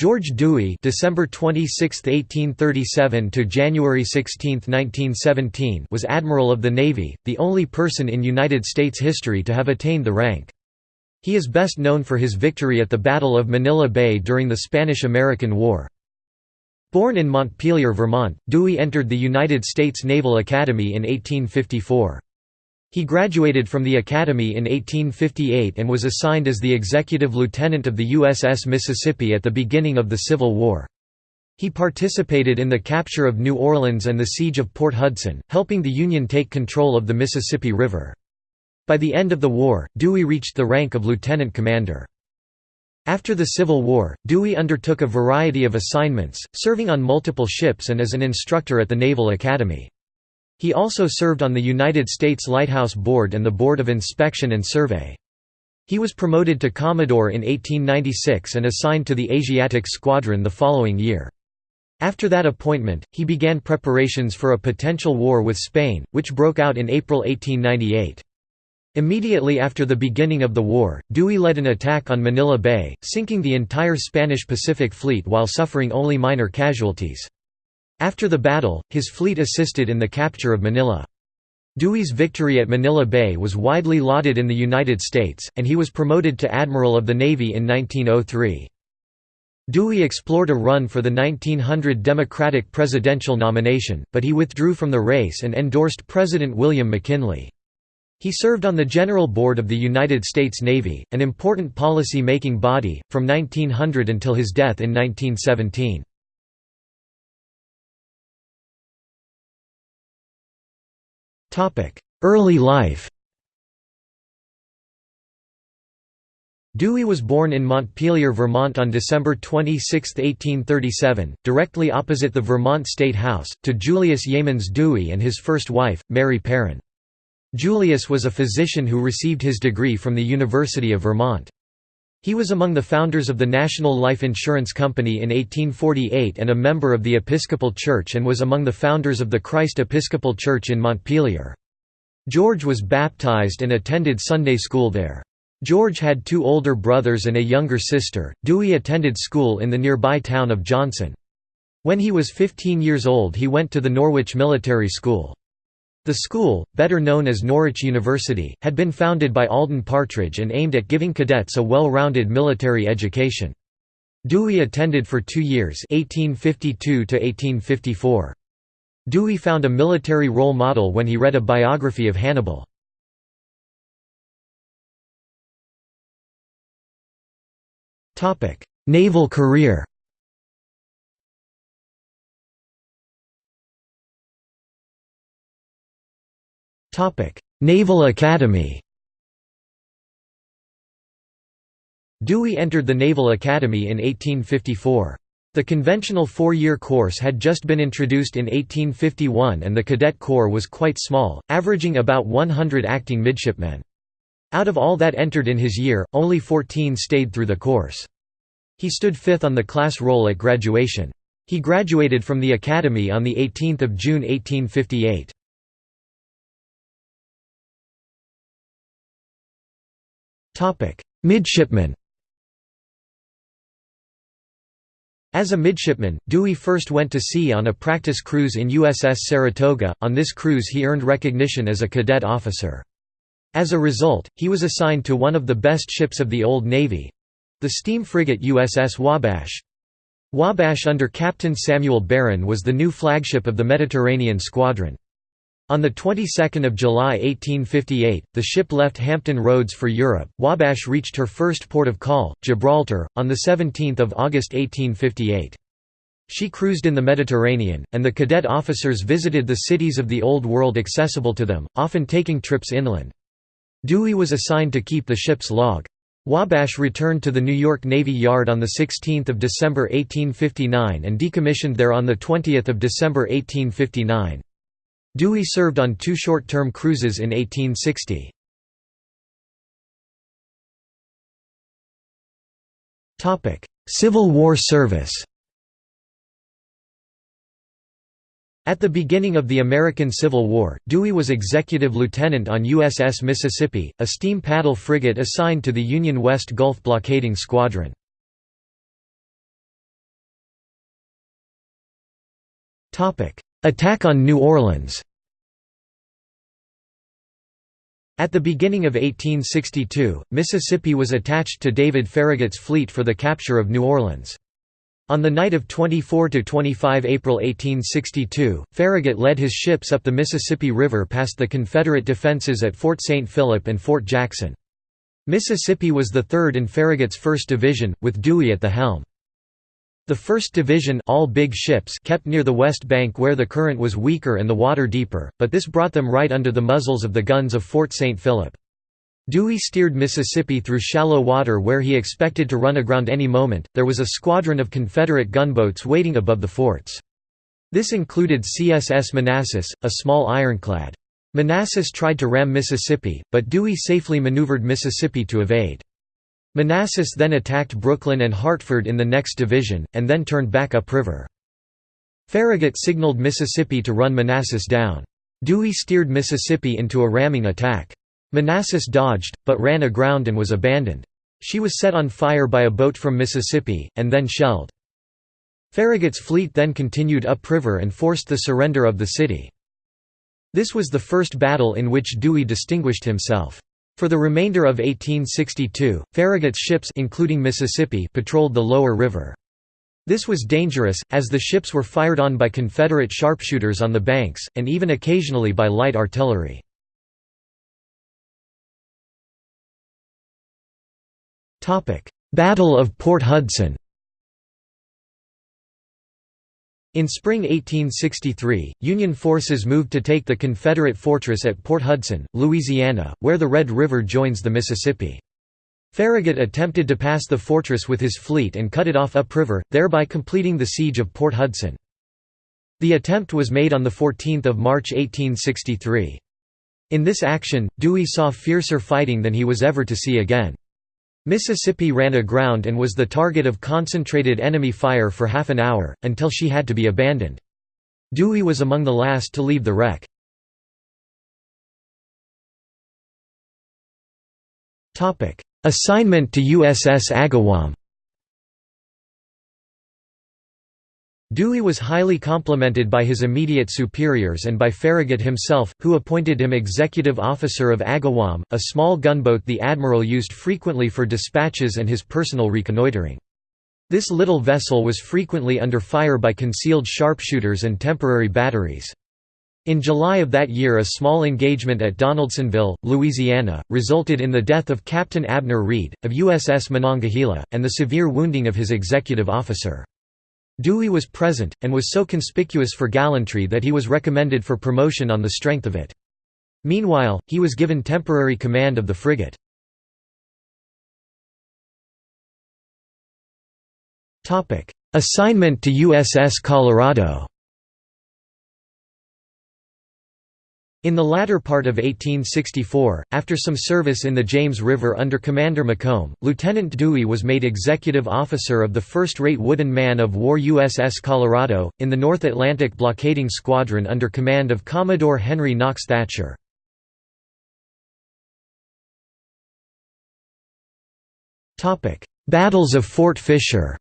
George Dewey December 26, 1837 to January 16, 1917 was Admiral of the Navy, the only person in United States history to have attained the rank. He is best known for his victory at the Battle of Manila Bay during the Spanish–American War. Born in Montpelier, Vermont, Dewey entered the United States Naval Academy in 1854. He graduated from the Academy in 1858 and was assigned as the executive lieutenant of the USS Mississippi at the beginning of the Civil War. He participated in the capture of New Orleans and the siege of Port Hudson, helping the Union take control of the Mississippi River. By the end of the war, Dewey reached the rank of lieutenant commander. After the Civil War, Dewey undertook a variety of assignments, serving on multiple ships and as an instructor at the Naval Academy. He also served on the United States Lighthouse Board and the Board of Inspection and Survey. He was promoted to Commodore in 1896 and assigned to the Asiatic Squadron the following year. After that appointment, he began preparations for a potential war with Spain, which broke out in April 1898. Immediately after the beginning of the war, Dewey led an attack on Manila Bay, sinking the entire Spanish Pacific Fleet while suffering only minor casualties. After the battle, his fleet assisted in the capture of Manila. Dewey's victory at Manila Bay was widely lauded in the United States, and he was promoted to Admiral of the Navy in 1903. Dewey explored a run for the 1900 Democratic presidential nomination, but he withdrew from the race and endorsed President William McKinley. He served on the General Board of the United States Navy, an important policy-making body, from 1900 until his death in 1917. Early life Dewey was born in Montpelier, Vermont on December 26, 1837, directly opposite the Vermont State House, to Julius Yeamans Dewey and his first wife, Mary Perrin. Julius was a physician who received his degree from the University of Vermont. He was among the founders of the National Life Insurance Company in 1848 and a member of the Episcopal Church and was among the founders of the Christ Episcopal Church in Montpelier. George was baptized and attended Sunday school there. George had two older brothers and a younger sister. Dewey attended school in the nearby town of Johnson. When he was 15 years old he went to the Norwich Military School. The school, better known as Norwich University, had been founded by Alden Partridge and aimed at giving cadets a well-rounded military education. Dewey attended for two years 1852 -1854. Dewey found a military role model when he read a biography of Hannibal. Naval career Naval Academy Dewey entered the Naval Academy in 1854. The conventional four-year course had just been introduced in 1851 and the cadet corps was quite small, averaging about 100 acting midshipmen. Out of all that entered in his year, only 14 stayed through the course. He stood fifth on the class roll at graduation. He graduated from the Academy on 18 June 1858. Midshipman As a midshipman, Dewey first went to sea on a practice cruise in USS Saratoga. On this cruise, he earned recognition as a cadet officer. As a result, he was assigned to one of the best ships of the Old Navy the steam frigate USS Wabash. Wabash under Captain Samuel Barron was the new flagship of the Mediterranean Squadron. On the 22nd of July 1858, the ship left Hampton Roads for Europe. Wabash reached her first port of call, Gibraltar, on the 17th of August 1858. She cruised in the Mediterranean, and the cadet officers visited the cities of the Old World accessible to them, often taking trips inland. Dewey was assigned to keep the ship's log. Wabash returned to the New York Navy Yard on 16 December 1859 and decommissioned there on 20 December 1859. Dewey served on two short-term cruises in 1860. Civil War service At the beginning of the American Civil War, Dewey was executive lieutenant on USS Mississippi, a steam paddle frigate assigned to the Union West Gulf blockading squadron. Attack on New Orleans At the beginning of 1862, Mississippi was attached to David Farragut's fleet for the capture of New Orleans. On the night of 24–25 April 1862, Farragut led his ships up the Mississippi River past the Confederate defenses at Fort St. Philip and Fort Jackson. Mississippi was the third in Farragut's 1st Division, with Dewey at the helm. The 1st Division all big ships kept near the west bank where the current was weaker and the water deeper, but this brought them right under the muzzles of the guns of Fort St. Philip. Dewey steered Mississippi through shallow water where he expected to run aground any moment. There was a squadron of Confederate gunboats waiting above the forts. This included CSS Manassas, a small ironclad. Manassas tried to ram Mississippi, but Dewey safely maneuvered Mississippi to evade. Manassas then attacked Brooklyn and Hartford in the next division, and then turned back upriver. Farragut signaled Mississippi to run Manassas down. Dewey steered Mississippi into a ramming attack. Manassas dodged, but ran aground and was abandoned. She was set on fire by a boat from Mississippi, and then shelled. Farragut's fleet then continued upriver and forced the surrender of the city. This was the first battle in which Dewey distinguished himself. For the remainder of 1862, Farragut's ships including Mississippi patrolled the lower river. This was dangerous, as the ships were fired on by Confederate sharpshooters on the banks, and even occasionally by light artillery. Battle of Port Hudson In spring 1863, Union forces moved to take the Confederate fortress at Port Hudson, Louisiana, where the Red River joins the Mississippi. Farragut attempted to pass the fortress with his fleet and cut it off upriver, thereby completing the siege of Port Hudson. The attempt was made on 14 March 1863. In this action, Dewey saw fiercer fighting than he was ever to see again. Mississippi ran aground and was the target of concentrated enemy fire for half an hour, until she had to be abandoned. Dewey was among the last to leave the wreck. Assignment to USS Agawam Dewey was highly complimented by his immediate superiors and by Farragut himself, who appointed him executive officer of Agawam, a small gunboat the admiral used frequently for dispatches and his personal reconnoitering. This little vessel was frequently under fire by concealed sharpshooters and temporary batteries. In July of that year a small engagement at Donaldsonville, Louisiana, resulted in the death of Captain Abner Read, of USS Monongahela, and the severe wounding of his executive officer. Dewey was present, and was so conspicuous for gallantry that he was recommended for promotion on the strength of it. Meanwhile, he was given temporary command of the frigate. Assignment to USS Colorado In the latter part of 1864, after some service in the James River under Commander Macomb, Lieutenant Dewey was made executive officer of the first-rate wooden man-of-war USS Colorado, in the North Atlantic blockading squadron under command of Commodore Henry Knox Thatcher. Battles of Fort Fisher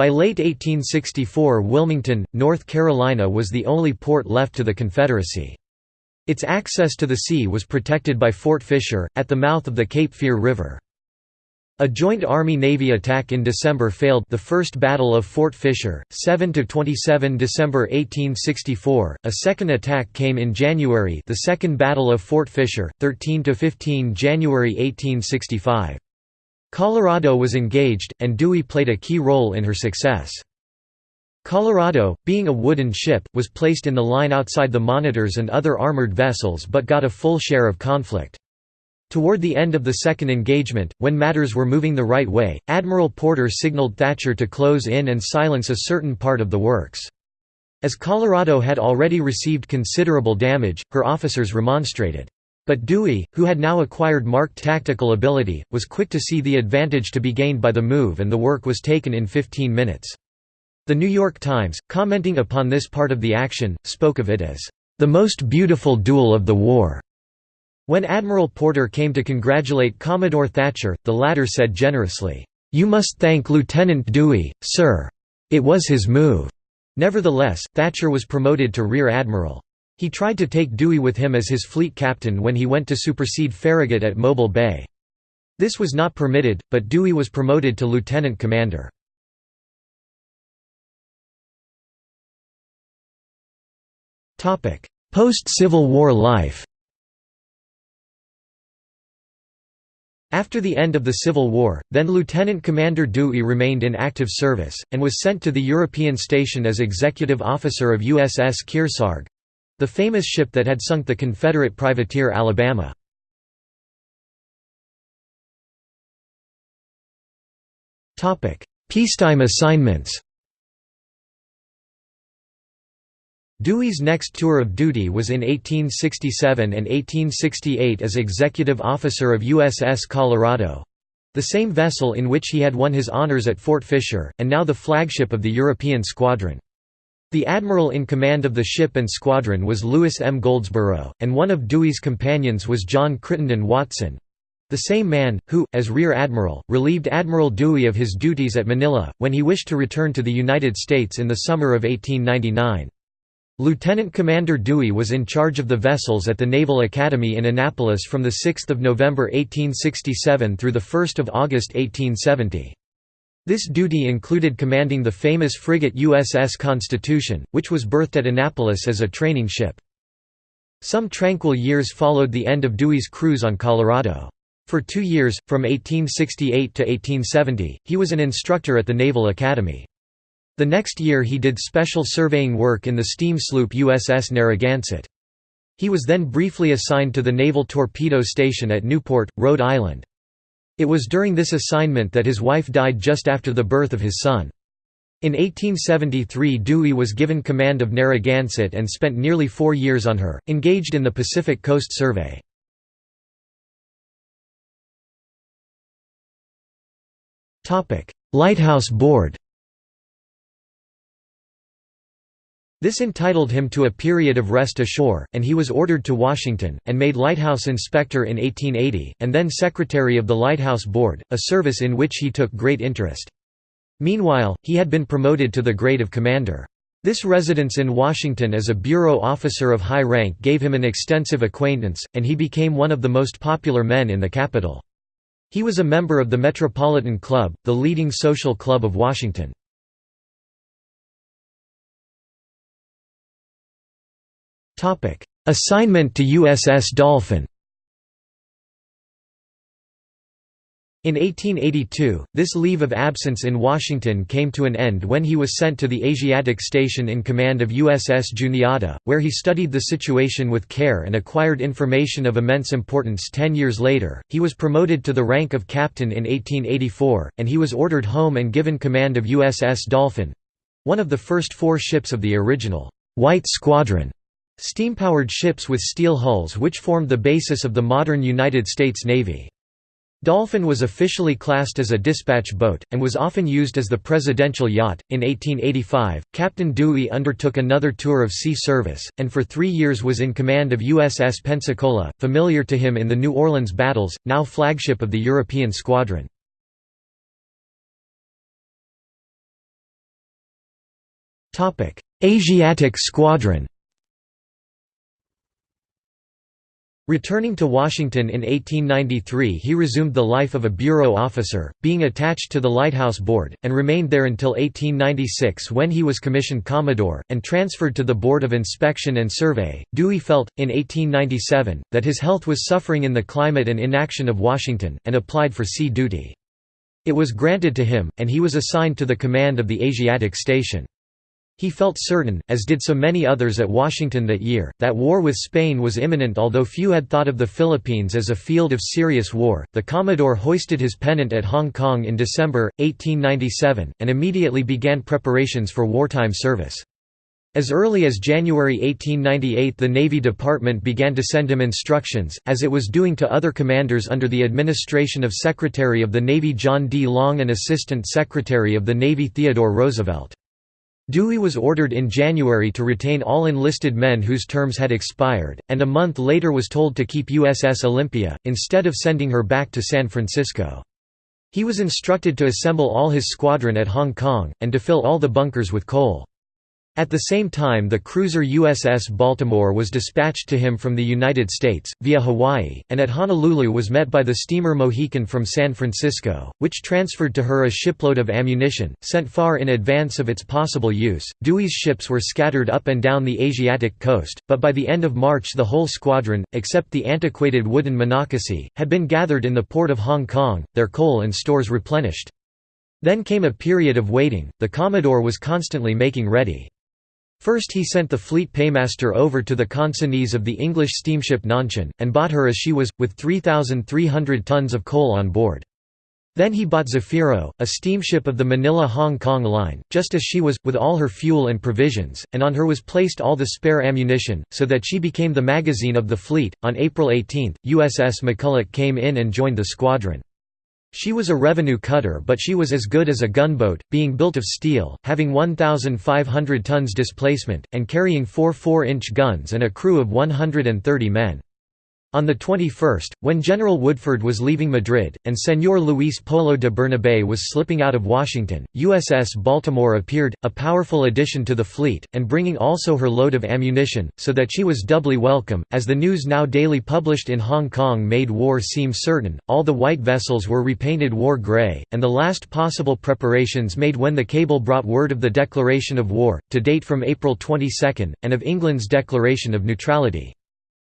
By late 1864 Wilmington, North Carolina was the only port left to the Confederacy. Its access to the sea was protected by Fort Fisher, at the mouth of the Cape Fear River. A joint Army-Navy attack in December failed the First Battle of Fort Fisher, 7–27 December 1864, a second attack came in January the Second Battle of Fort Fisher, 13–15 January 1865. Colorado was engaged, and Dewey played a key role in her success. Colorado, being a wooden ship, was placed in the line outside the monitors and other armored vessels but got a full share of conflict. Toward the end of the second engagement, when matters were moving the right way, Admiral Porter signaled Thatcher to close in and silence a certain part of the works. As Colorado had already received considerable damage, her officers remonstrated. But Dewey, who had now acquired marked tactical ability, was quick to see the advantage to be gained by the move and the work was taken in 15 minutes. The New York Times, commenting upon this part of the action, spoke of it as, "...the most beautiful duel of the war." When Admiral Porter came to congratulate Commodore Thatcher, the latter said generously, "'You must thank Lieutenant Dewey, sir. It was his move. Nevertheless, Thatcher was promoted to Rear Admiral. He tried to take Dewey with him as his fleet captain when he went to supersede Farragut at Mobile Bay. This was not permitted, but Dewey was promoted to lieutenant commander. Post-Civil War life After the end of the Civil War, then Lieutenant Commander Dewey remained in active service, and was sent to the European station as executive officer of USS Kearsarge—the famous ship that had sunk the Confederate privateer Alabama. Peacetime assignments Dewey's next tour of duty was in 1867 and 1868 as executive officer of USS Colorado—the same vessel in which he had won his honors at Fort Fisher, and now the flagship of the European squadron. The admiral in command of the ship and squadron was Louis M. Goldsborough, and one of Dewey's companions was John Crittenden Watson, the same man, who, as Rear Admiral, relieved Admiral Dewey of his duties at Manila, when he wished to return to the United States in the summer of 1899. Lieutenant Commander Dewey was in charge of the vessels at the Naval Academy in Annapolis from 6 November 1867 through 1 August 1870. This duty included commanding the famous frigate USS Constitution, which was berthed at Annapolis as a training ship. Some tranquil years followed the end of Dewey's cruise on Colorado. For two years, from 1868 to 1870, he was an instructor at the Naval Academy. The next year he did special surveying work in the steam sloop USS Narragansett. He was then briefly assigned to the Naval Torpedo Station at Newport, Rhode Island. It was during this assignment that his wife died just after the birth of his son. In 1873 Dewey was given command of Narragansett and spent nearly four years on her, engaged in the Pacific Coast Survey. Lighthouse Board This entitled him to a period of rest ashore, and he was ordered to Washington, and made lighthouse inspector in 1880, and then secretary of the Lighthouse Board, a service in which he took great interest. Meanwhile, he had been promoted to the grade of commander. This residence in Washington as a bureau officer of high rank gave him an extensive acquaintance, and he became one of the most popular men in the capital. He was a member of the Metropolitan Club, the leading social club of Washington. Assignment to USS Dolphin In 1882, this leave of absence in Washington came to an end when he was sent to the Asiatic Station in command of USS Juniata, where he studied the situation with care and acquired information of immense importance ten years later. He was promoted to the rank of captain in 1884, and he was ordered home and given command of USS Dolphin one of the first four ships of the original White Squadron. Steam-powered ships with steel hulls which formed the basis of the modern United States Navy. Dolphin was officially classed as a dispatch boat, and was often used as the presidential yacht. In 1885, Captain Dewey undertook another tour of sea service, and for three years was in command of USS Pensacola, familiar to him in the New Orleans battles, now flagship of the European squadron. Asiatic Squadron Returning to Washington in 1893 he resumed the life of a bureau officer, being attached to the Lighthouse Board, and remained there until 1896 when he was commissioned Commodore, and transferred to the Board of Inspection and Survey. Dewey felt, in 1897, that his health was suffering in the climate and inaction of Washington, and applied for sea duty. It was granted to him, and he was assigned to the command of the Asiatic Station. He felt certain, as did so many others at Washington that year, that war with Spain was imminent although few had thought of the Philippines as a field of serious war. The Commodore hoisted his pennant at Hong Kong in December, 1897, and immediately began preparations for wartime service. As early as January 1898 the Navy Department began to send him instructions, as it was doing to other commanders under the administration of Secretary of the Navy John D. Long and Assistant Secretary of the Navy Theodore Roosevelt. Dewey was ordered in January to retain all enlisted men whose terms had expired, and a month later was told to keep USS Olympia, instead of sending her back to San Francisco. He was instructed to assemble all his squadron at Hong Kong, and to fill all the bunkers with coal. At the same time the cruiser USS Baltimore was dispatched to him from the United States, via Hawaii, and at Honolulu was met by the steamer Mohican from San Francisco, which transferred to her a shipload of ammunition, sent far in advance of its possible use. Dewey's ships were scattered up and down the Asiatic coast, but by the end of March the whole squadron, except the antiquated wooden Monocacy, had been gathered in the port of Hong Kong, their coal and stores replenished. Then came a period of waiting, the Commodore was constantly making ready. First he sent the fleet paymaster over to the consignees of the English steamship Nanshan, and bought her as she was, with 3,300 tons of coal on board. Then he bought Zafiro, a steamship of the Manila-Hong Kong line, just as she was, with all her fuel and provisions, and on her was placed all the spare ammunition, so that she became the magazine of the fleet. On April 18, USS McCulloch came in and joined the squadron. She was a revenue cutter but she was as good as a gunboat, being built of steel, having 1,500 tons displacement, and carrying four 4-inch guns and a crew of 130 men. On the 21st, when General Woodford was leaving Madrid, and Señor Luis Polo de Bernabe was slipping out of Washington, USS Baltimore appeared, a powerful addition to the fleet, and bringing also her load of ammunition, so that she was doubly welcome. As the news now daily published in Hong Kong made war seem certain, all the white vessels were repainted war grey, and the last possible preparations made when the cable brought word of the declaration of war, to date from April 22, and of England's declaration of neutrality.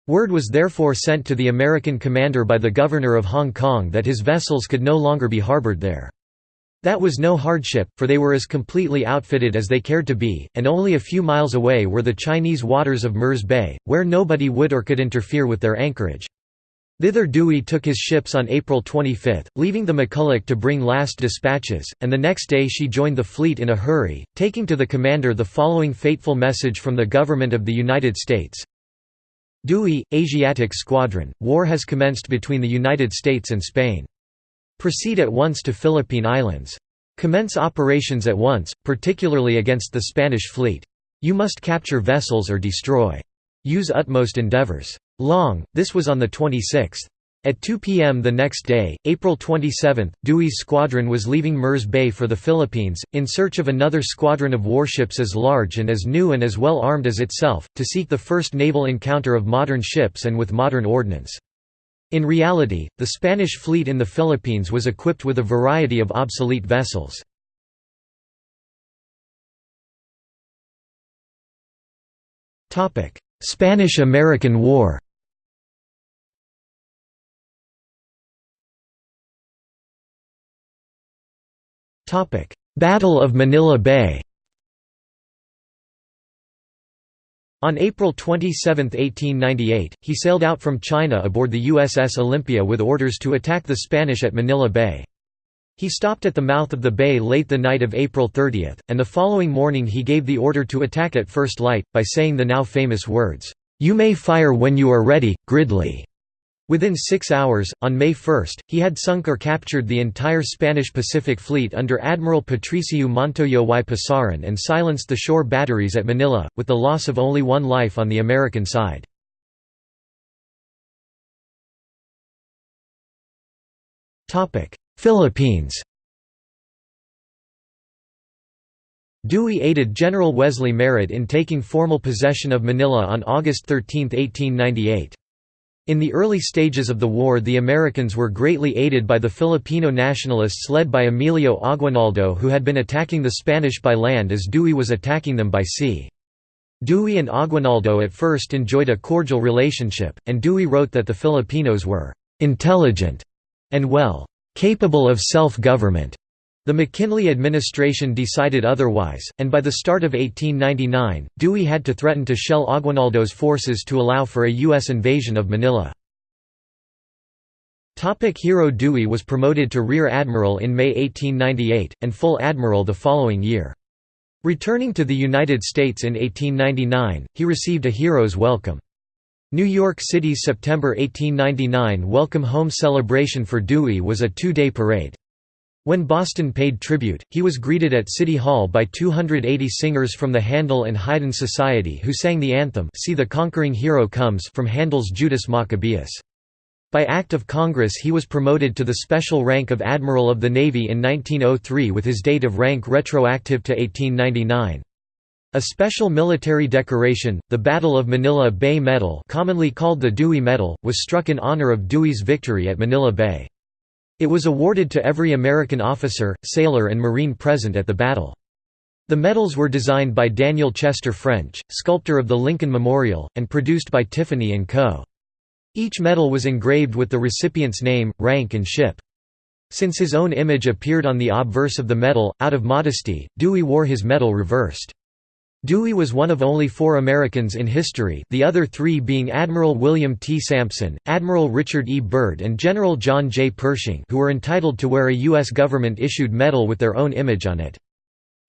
Word was therefore sent to the American commander by the governor of Hong Kong that his vessels could no longer be harbored there. That was no hardship, for they were as completely outfitted as they cared to be, and only a few miles away were the Chinese waters of Mirs Bay, where nobody would or could interfere with their anchorage. Thither Dewey took his ships on April 25, leaving the McCulloch to bring last dispatches, and the next day she joined the fleet in a hurry, taking to the commander the following fateful message from the Government of the United States Dewey, Asiatic Squadron, war has commenced between the United States and Spain. Proceed at once to Philippine Islands. Commence operations at once, particularly against the Spanish fleet. You must capture vessels or destroy. Use utmost endeavors. Long, this was on the 26th. At 2 p.m. the next day, April 27, Dewey's squadron was leaving Mirs Bay for the Philippines, in search of another squadron of warships as large and as new and as well armed as itself, to seek the first naval encounter of modern ships and with modern ordnance. In reality, the Spanish fleet in the Philippines was equipped with a variety of obsolete vessels. Spanish–American War Battle of Manila Bay On April 27, 1898, he sailed out from China aboard the USS Olympia with orders to attack the Spanish at Manila Bay. He stopped at the mouth of the bay late the night of April 30, and the following morning he gave the order to attack at first light, by saying the now famous words, "'You may fire when you are ready, Gridley'". Within six hours, on May 1, he had sunk or captured the entire Spanish Pacific Fleet under Admiral Patricio Montoyo y Pasaran and silenced the shore batteries at Manila, with the loss of only one life on the American side. Philippines Dewey aided General Wesley Merritt in taking formal possession of Manila on August 13, 1898. In the early stages of the war the Americans were greatly aided by the Filipino nationalists led by Emilio Aguinaldo who had been attacking the Spanish by land as Dewey was attacking them by sea. Dewey and Aguinaldo at first enjoyed a cordial relationship, and Dewey wrote that the Filipinos were «intelligent» and well «capable of self-government» The McKinley administration decided otherwise, and by the start of 1899, Dewey had to threaten to shell Aguinaldo's forces to allow for a U.S. invasion of Manila. Topic Hero Dewey was promoted to Rear Admiral in May 1898, and Full Admiral the following year. Returning to the United States in 1899, he received a hero's welcome. New York City's September 1899 Welcome Home celebration for Dewey was a two-day parade. When Boston paid tribute, he was greeted at City Hall by 280 singers from the Handel and Haydn Society who sang the anthem See the Conquering Hero Comes from Handel's Judas Maccabeus. By Act of Congress he was promoted to the special rank of Admiral of the Navy in 1903 with his date of rank retroactive to 1899. A special military decoration, the Battle of Manila Bay Medal commonly called the Dewey Medal, was struck in honor of Dewey's victory at Manila Bay. It was awarded to every American officer, sailor and Marine present at the battle. The medals were designed by Daniel Chester French, sculptor of the Lincoln Memorial, and produced by Tiffany & Co. Each medal was engraved with the recipient's name, rank and ship. Since his own image appeared on the obverse of the medal, out of modesty, Dewey wore his medal reversed. Dewey was one of only four Americans in history the other three being Admiral William T. Sampson, Admiral Richard E. Byrd and General John J. Pershing who were entitled to wear a U.S. government-issued medal with their own image on it.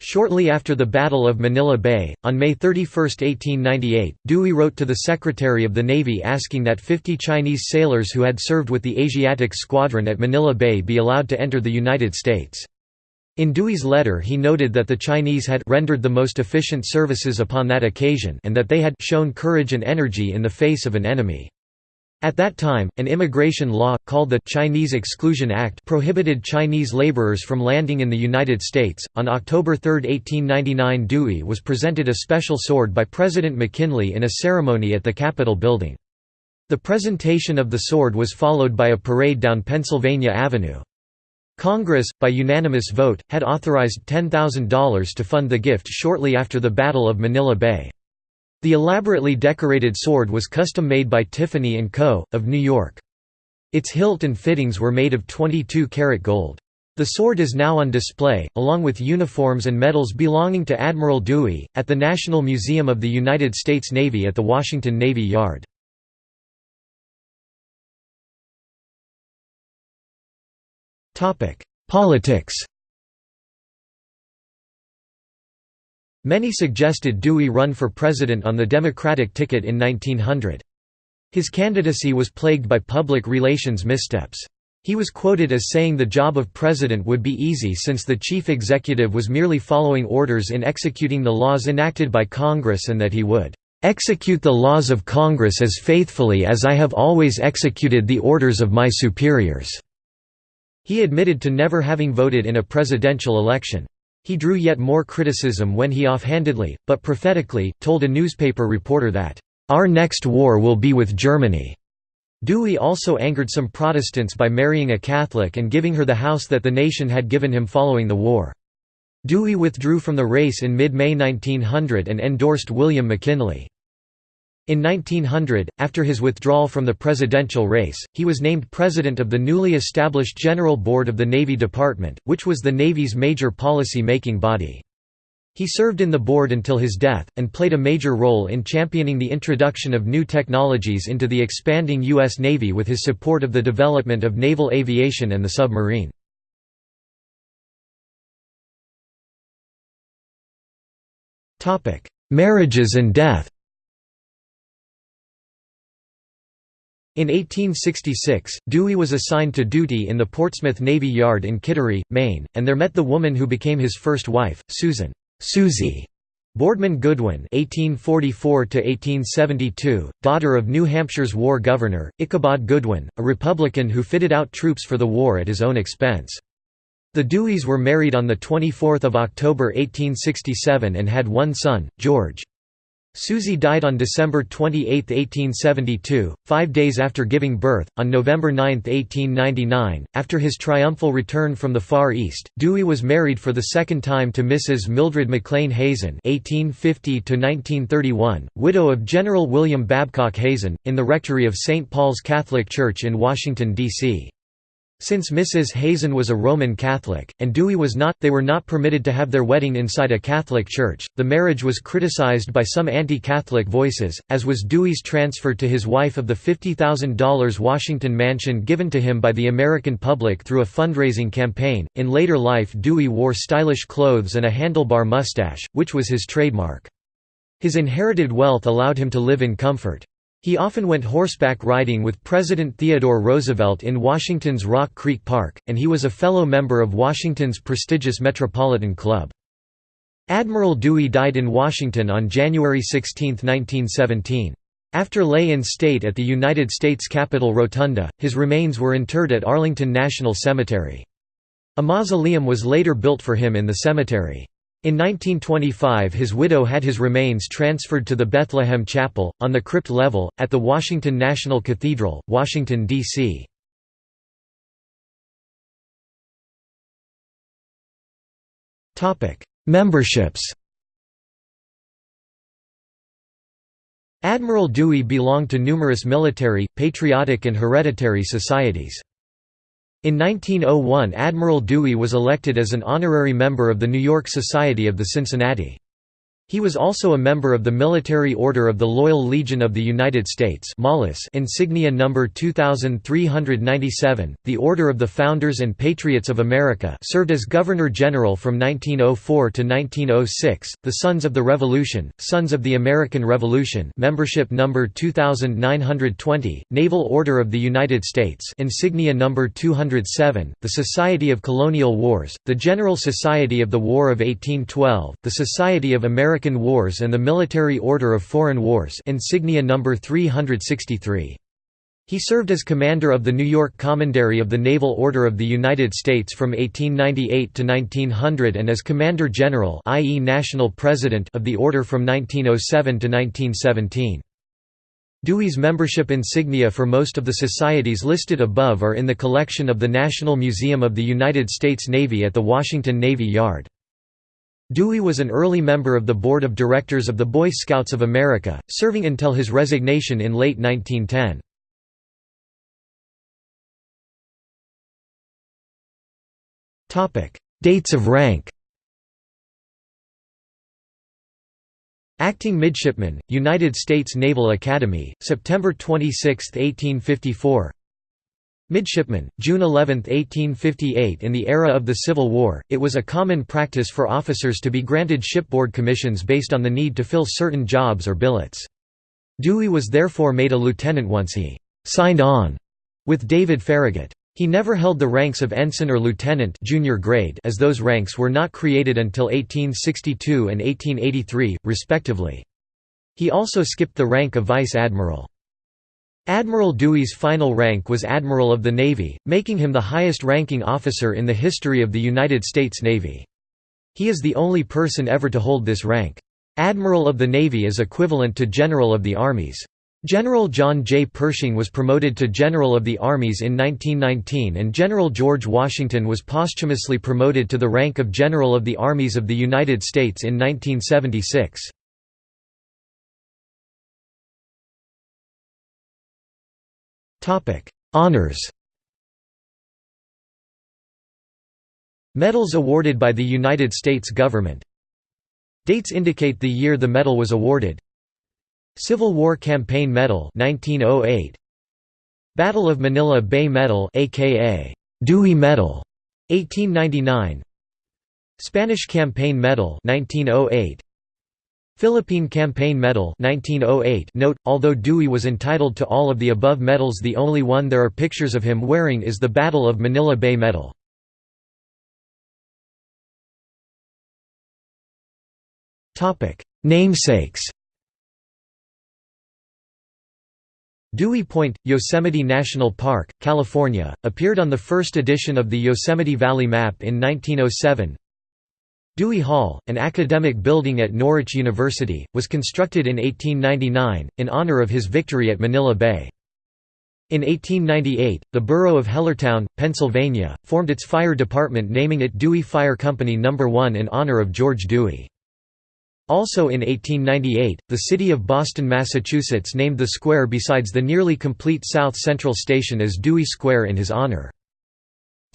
Shortly after the Battle of Manila Bay, on May 31, 1898, Dewey wrote to the Secretary of the Navy asking that 50 Chinese sailors who had served with the Asiatic Squadron at Manila Bay be allowed to enter the United States. In Dewey's letter he noted that the Chinese had rendered the most efficient services upon that occasion and that they had shown courage and energy in the face of an enemy. At that time, an immigration law, called the Chinese Exclusion Act prohibited Chinese laborers from landing in the United States. On October 3, 1899 Dewey was presented a special sword by President McKinley in a ceremony at the Capitol building. The presentation of the sword was followed by a parade down Pennsylvania Avenue. Congress, by unanimous vote, had authorized $10,000 to fund the gift shortly after the Battle of Manila Bay. The elaborately decorated sword was custom-made by Tiffany & Co., of New York. Its hilt and fittings were made of 22-karat gold. The sword is now on display, along with uniforms and medals belonging to Admiral Dewey, at the National Museum of the United States Navy at the Washington Navy Yard. Politics Many suggested Dewey run for president on the Democratic ticket in 1900. His candidacy was plagued by public relations missteps. He was quoted as saying the job of president would be easy since the chief executive was merely following orders in executing the laws enacted by Congress and that he would "...execute the laws of Congress as faithfully as I have always executed the orders of my superiors." He admitted to never having voted in a presidential election. He drew yet more criticism when he offhandedly, but prophetically, told a newspaper reporter that, "...our next war will be with Germany." Dewey also angered some Protestants by marrying a Catholic and giving her the house that the nation had given him following the war. Dewey withdrew from the race in mid-May 1900 and endorsed William McKinley. In 1900, after his withdrawal from the presidential race, he was named president of the newly established General Board of the Navy Department, which was the Navy's major policy-making body. He served in the board until his death, and played a major role in championing the introduction of new technologies into the expanding U.S. Navy with his support of the development of naval aviation and the submarine. Marriages and death In 1866, Dewey was assigned to duty in the Portsmouth Navy Yard in Kittery, Maine, and there met the woman who became his first wife, Susan Susie Boardman Goodwin (1844–1872), daughter of New Hampshire's war governor Ichabod Goodwin, a Republican who fitted out troops for the war at his own expense. The Deweys were married on 24 October 1867 and had one son, George. Susie died on December 28, 1872, five days after giving birth. On November 9, 1899, after his triumphal return from the Far East, Dewey was married for the second time to Mrs. Mildred McLean Hazen (1850–1931), widow of General William Babcock Hazen, in the rectory of St. Paul's Catholic Church in Washington, D.C. Since Mrs. Hazen was a Roman Catholic, and Dewey was not, they were not permitted to have their wedding inside a Catholic church. The marriage was criticized by some anti Catholic voices, as was Dewey's transfer to his wife of the $50,000 Washington mansion given to him by the American public through a fundraising campaign. In later life, Dewey wore stylish clothes and a handlebar mustache, which was his trademark. His inherited wealth allowed him to live in comfort. He often went horseback riding with President Theodore Roosevelt in Washington's Rock Creek Park, and he was a fellow member of Washington's prestigious Metropolitan Club. Admiral Dewey died in Washington on January 16, 1917. After lay in state at the United States Capitol Rotunda, his remains were interred at Arlington National Cemetery. A mausoleum was later built for him in the cemetery. In 1925 his widow had his remains transferred to the Bethlehem Chapel, on the crypt level, at the Washington National Cathedral, Washington, D.C. Memberships Admiral Dewey belonged to numerous military, patriotic and hereditary societies. In 1901 Admiral Dewey was elected as an honorary member of the New York Society of the Cincinnati. He was also a member of the Military Order of the Loyal Legion of the United States insignia number 2397, the Order of the Founders and Patriots of America served as Governor-General from 1904 to 1906, the Sons of the Revolution, Sons of the American Revolution membership number 2920, Naval Order of the United States insignia number 207, the Society of Colonial Wars, the General Society of the War of 1812, the Society of American American Wars and the Military Order of Foreign Wars insignia number 363. He served as commander of the New York Commandery of the Naval Order of the United States from 1898 to 1900 and as Commander-General i.e. National President of the Order from 1907 to 1917. Dewey's membership insignia for most of the societies listed above are in the collection of the National Museum of the United States Navy at the Washington Navy Yard. Dewey was an early member of the Board of Directors of the Boy Scouts of America, serving until his resignation in late 1910. Dates of rank Acting Midshipman, United States Naval Academy, September 26, 1854 Midshipman, June 11, 1858 In the era of the Civil War, it was a common practice for officers to be granted shipboard commissions based on the need to fill certain jobs or billets. Dewey was therefore made a lieutenant once he «signed on» with David Farragut. He never held the ranks of ensign or lieutenant junior grade as those ranks were not created until 1862 and 1883, respectively. He also skipped the rank of vice admiral. Admiral Dewey's final rank was Admiral of the Navy, making him the highest-ranking officer in the history of the United States Navy. He is the only person ever to hold this rank. Admiral of the Navy is equivalent to General of the Armies. General John J. Pershing was promoted to General of the Armies in 1919 and General George Washington was posthumously promoted to the rank of General of the Armies of the United States in 1976. Honours Medals awarded by the United States government. Dates indicate the year the medal was awarded. Civil War Campaign Medal 1908 Battle of Manila Bay Medal aka Dewey Medal 1899 Spanish Campaign Medal 1908 Philippine Campaign Medal 1908 Note, although Dewey was entitled to all of the above medals the only one there are pictures of him wearing is the Battle of Manila Bay Medal. Namesakes Dewey Point, Yosemite National Park, California, appeared on the first edition of the Yosemite Valley map in 1907 Dewey Hall, an academic building at Norwich University, was constructed in 1899, in honor of his victory at Manila Bay. In 1898, the borough of Hellertown, Pennsylvania, formed its fire department naming it Dewey Fire Company No. 1 in honor of George Dewey. Also in 1898, the city of Boston, Massachusetts named the square besides the nearly complete South Central Station as Dewey Square in his honor.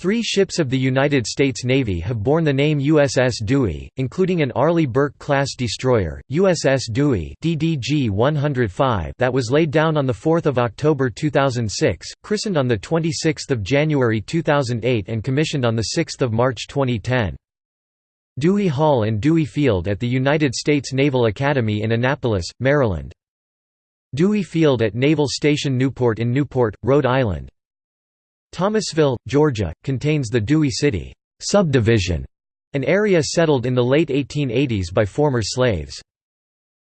Three ships of the United States Navy have borne the name USS Dewey, including an Arleigh Burke-class destroyer, USS Dewey DDG-105 that was laid down on 4 October 2006, christened on 26 January 2008 and commissioned on 6 March 2010. Dewey Hall and Dewey Field at the United States Naval Academy in Annapolis, Maryland. Dewey Field at Naval Station Newport in Newport, Rhode Island. Thomasville, Georgia, contains the Dewey City subdivision, an area settled in the late 1880s by former slaves.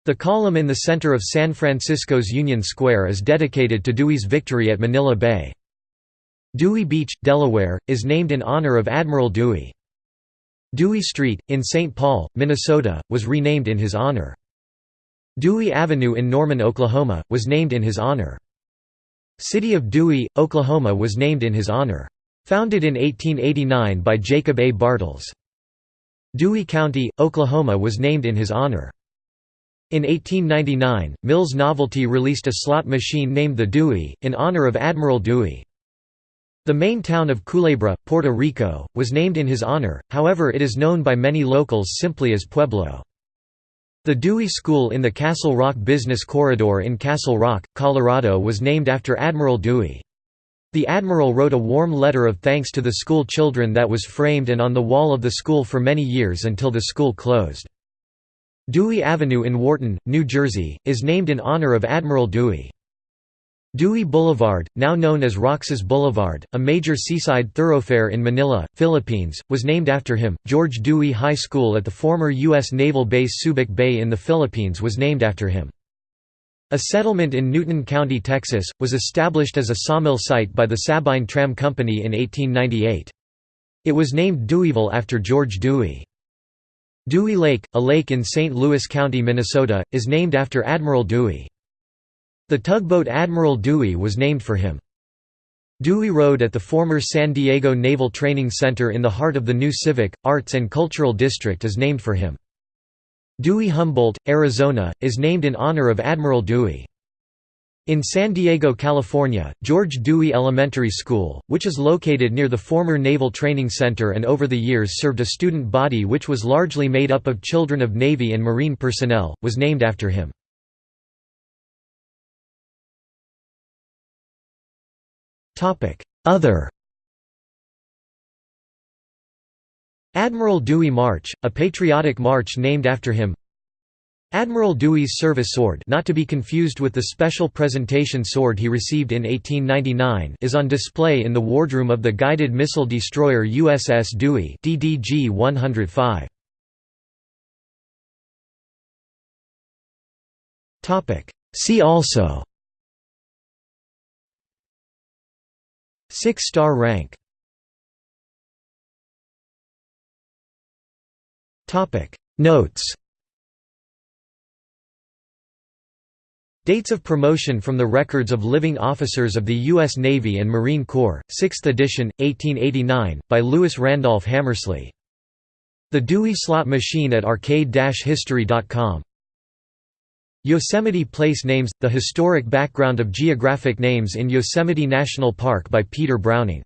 The column in the center of San Francisco's Union Square is dedicated to Dewey's victory at Manila Bay. Dewey Beach, Delaware, is named in honor of Admiral Dewey. Dewey Street, in St. Paul, Minnesota, was renamed in his honor. Dewey Avenue in Norman, Oklahoma, was named in his honor. City of Dewey, Oklahoma was named in his honor. Founded in 1889 by Jacob A. Bartles. Dewey County, Oklahoma was named in his honor. In 1899, Mills Novelty released a slot machine named the Dewey, in honor of Admiral Dewey. The main town of Culebra, Puerto Rico, was named in his honor, however it is known by many locals simply as Pueblo. The Dewey School in the Castle Rock Business Corridor in Castle Rock, Colorado was named after Admiral Dewey. The Admiral wrote a warm letter of thanks to the school children that was framed and on the wall of the school for many years until the school closed. Dewey Avenue in Wharton, New Jersey, is named in honor of Admiral Dewey. Dewey Boulevard, now known as Roxas Boulevard, a major seaside thoroughfare in Manila, Philippines, was named after him. George Dewey High School at the former U.S. Naval Base Subic Bay in the Philippines was named after him. A settlement in Newton County, Texas, was established as a sawmill site by the Sabine Tram Company in 1898. It was named Deweyville after George Dewey. Dewey Lake, a lake in St. Louis County, Minnesota, is named after Admiral Dewey. The tugboat Admiral Dewey was named for him. Dewey Road at the former San Diego Naval Training Center in the heart of the new Civic, Arts and Cultural District is named for him. Dewey Humboldt, Arizona, is named in honor of Admiral Dewey. In San Diego, California, George Dewey Elementary School, which is located near the former Naval Training Center and over the years served a student body which was largely made up of children of Navy and Marine personnel, was named after him. Other Admiral Dewey March, a patriotic march named after him. Admiral Dewey's service sword not to be confused with the special presentation sword he received in 1899 is on display in the wardroom of the guided missile destroyer USS Dewey DDG 105. See also Six-star rank Notes Dates of promotion from the Records of Living Officers of the U.S. Navy and Marine Corps, 6th edition, 1889, by Lewis Randolph Hamersly. The Dewey Slot Machine at arcade-history.com Yosemite Place Names – The Historic Background of Geographic Names in Yosemite National Park by Peter Browning